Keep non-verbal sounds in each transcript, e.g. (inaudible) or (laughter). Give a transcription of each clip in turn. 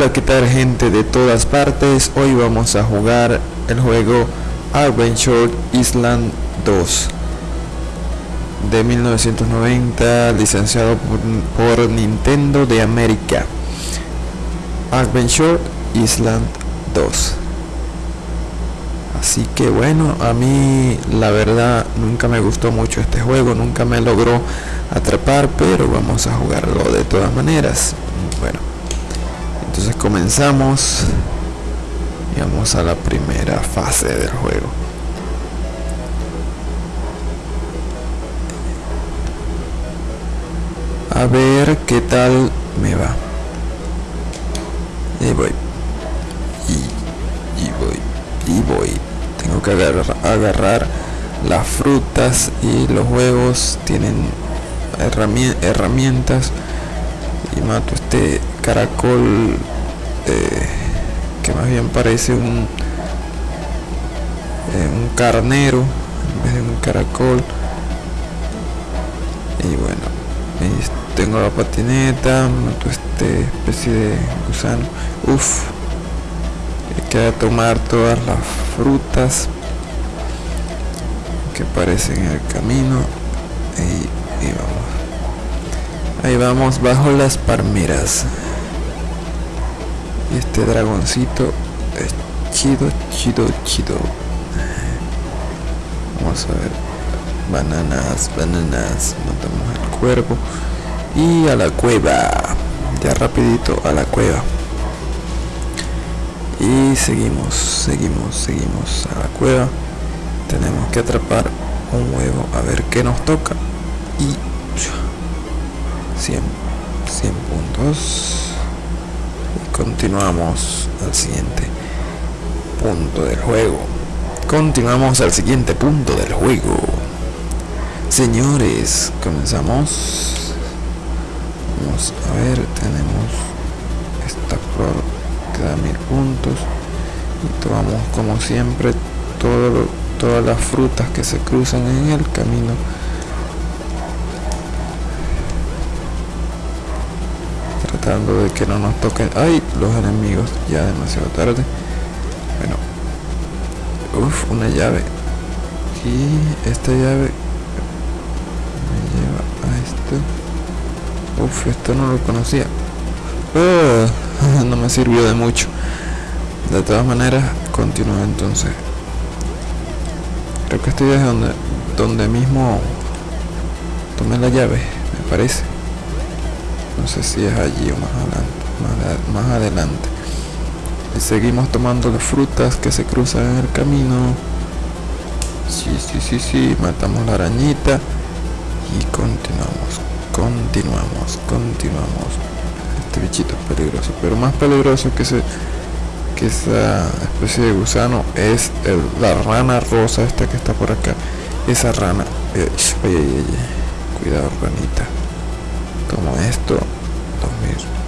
Hola, ¿qué tal gente de todas partes? Hoy vamos a jugar el juego Adventure Island 2 de 1990, licenciado por, Nintendo de América. Adventure Island 2. Así que bueno, a mí la verdad nunca me gustó mucho este juego, nunca me logró atrapar, pero vamos a jugarlo de todas maneras. Bueno, comenzamos y vamos a la primera fase del juego. A ver qué tal me va. Y voy. Y, voy. Y voy. Tengo que agarrar las frutas y los huevos tienen herramientas y mato este caracol eh, que más bien parece un eh, un carnero en vez de un caracol. Y bueno tengo la patineta mato este especie de gusano. Uff hay que tomar todas las frutas que aparecen en el camino. Y, y vamos. Ahí vamos bajo las palmeras. Y este dragoncito es chido, chido, chido. Vamos a ver. Bananas, bananas. Matamos el cuervo. Y a la cueva. Ya rapidito a la cueva. Y seguimos, seguimos, seguimos a la cueva. Tenemos que atrapar un huevo. A ver qué nos toca. Y 100, 100 puntos continuamos al siguiente punto del juego. Continuamos al siguiente punto del juego. Señores comenzamos. Vamos a ver tenemos esta flor que da mil puntos. Y tomamos como siempre todo, todas las frutas que se cruzan en el camino de que no nos toquen. Ay los enemigos ya demasiado tarde. Bueno uff una llave. Y esta llave me lleva a esto. Uff esto no lo conocía. Ah, (laughs) no me sirvió de mucho. De todas maneras continúo entonces. Creo que estoy desde donde donde mismo tomé la llave me parece no sé si es allí o más adelante más, adelante. Y seguimos tomando las frutas que se cruzan en el camino. Sí sí sí sí matamos la arañita y continuamos continuamos continuamos. Este bichito es peligroso pero más peligroso que ese que esa especie de gusano es la rana rosa esta que está por acá. Esa rana eh, cuidado ranita como esto 2000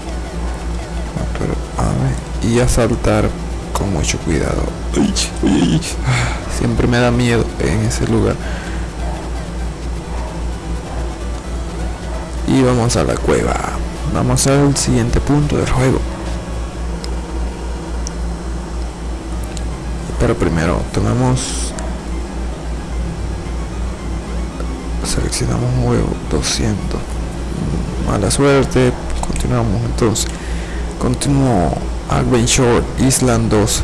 y a saltar con mucho cuidado. (sighs) Siempre me da miedo en ese lugar. Y vamos a la cueva. Vamos al siguiente punto del juego. Pero primero tomamos seleccionamos un huevo 200 mala suerte continuamos entonces. Continuo Adventure Island 2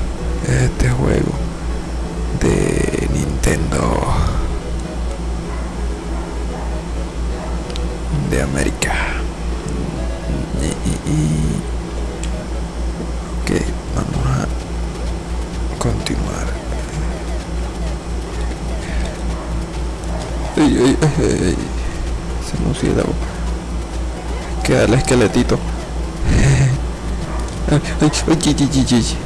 este juego de Nintendo. De América. Y, ok vamos a continuar. Se murciélago queda el esqueletito. (laughs)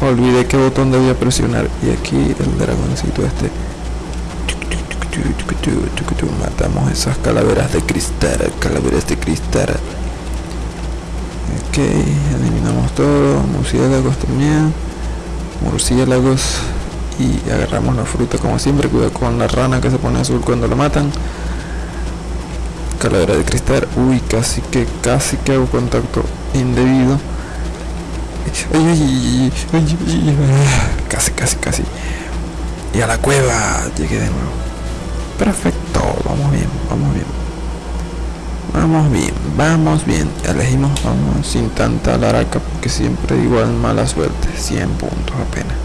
Olvidé qué botón debía presionar. Y aquí el dragoncito este. Matamos esas calaveras de cristal calaveras de cristal. Ok eliminamos todo. Murciélagos también. Murciélagos. Y agarramos la fruta como siempre. Cuidado con la rana que se pone azul cuando lo matan calavera de cristal uy casi que casi que hago contacto indebido. Casi, casi, casi. Y a la cueva llegué de nuevo. Perfecto, vamos bien, vamos bien. Vamos bien, vamos bien. Elegimos vamos sin tanta laraca porque siempre igual mala suerte. 100 puntos apenas.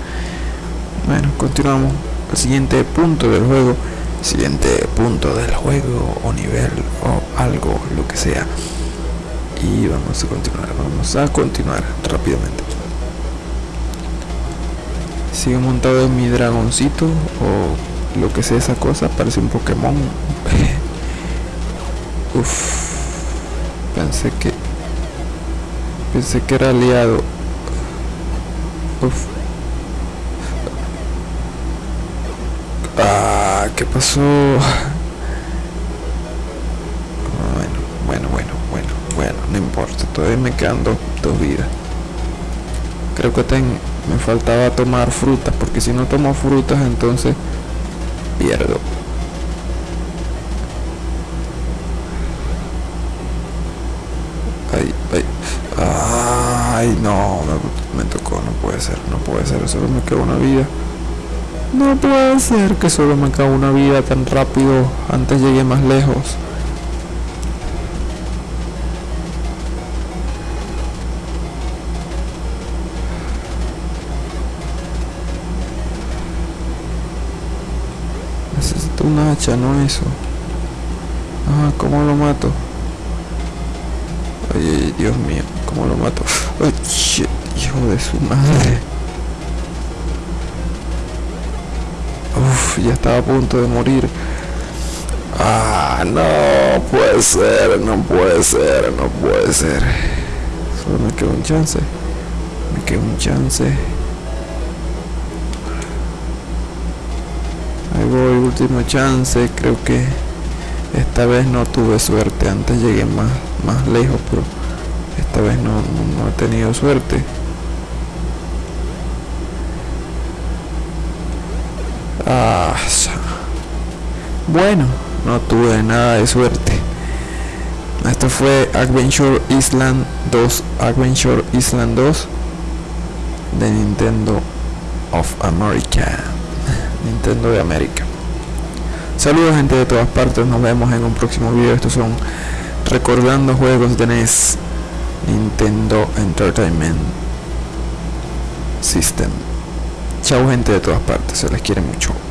Bueno, continuamos. El siguiente punto del juego. Siguiente punto del juego o nivel o algo, lo que sea. Y vamos a continuar, vamos a continuar rápidamente. Sigue montado en mi dragoncito o lo que sea esa cosa, parece un Pokémon. (laughs) Uf, pensé que pensé que era aliado. Uf. ¿Qué pasó? Bueno, bueno, bueno, bueno, bueno, no importa, todavía me quedan dos, vidas. Creo que me faltaba tomar frutas, porque si no tomo frutas entonces pierdo. Ay, ay, ay, no, me, me tocó, no puede ser, no puede ser, solo me queda una vida. No puede ser que solo me queda una vida tan rápido, antes llegué más lejos. Necesito una hacha, no eso. Ah, ¿cómo lo mato? Ay, Dios mío, ¿cómo lo mato? (laughs) Ay, shit, hijo de su madre. Uf, ya estaba a punto de morir. Ah, no puede ser, no puede ser, no puede ser. Solo me queda un chance. Me queda un chance. Ahí voy, último chance. Creo que esta vez no tuve suerte. Antes llegué más, más lejos, pero esta vez no, no, no he tenido suerte. Ah, bueno, no tuve nada de suerte. Esto fue Adventure Island 2, Adventure Island 2 de Nintendo of America. (laughs) Nintendo de América. Saludos gente de todas partes, nos vemos en un próximo video. Estos son recordando juegos de NES Nintendo Entertainment System. Chao gente de todas partes, se les quiere mucho.